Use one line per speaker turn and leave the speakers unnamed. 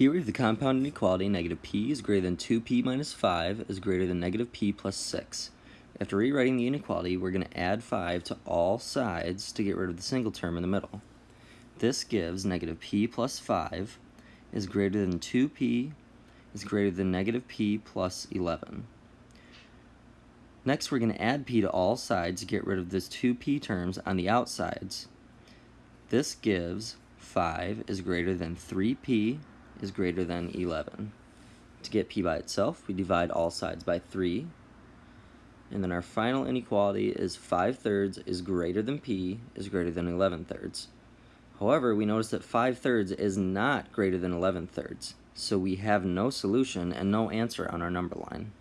Here we have the compound inequality negative p is greater than 2p minus 5 is greater than negative p plus 6. After rewriting the inequality, we're going to add 5 to all sides to get rid of the single term in the middle. This gives negative p plus 5 is greater than 2p is greater than negative p plus 11. Next, we're going to add p to all sides to get rid of this 2p terms on the outsides. This gives 5 is greater than 3p is greater than 11. To get p by itself, we divide all sides by 3. And then our final inequality is 5 thirds is greater than p is greater than 11 thirds. However, we notice that 5 thirds is not greater than 11 thirds, so we have no solution and no answer on our number line.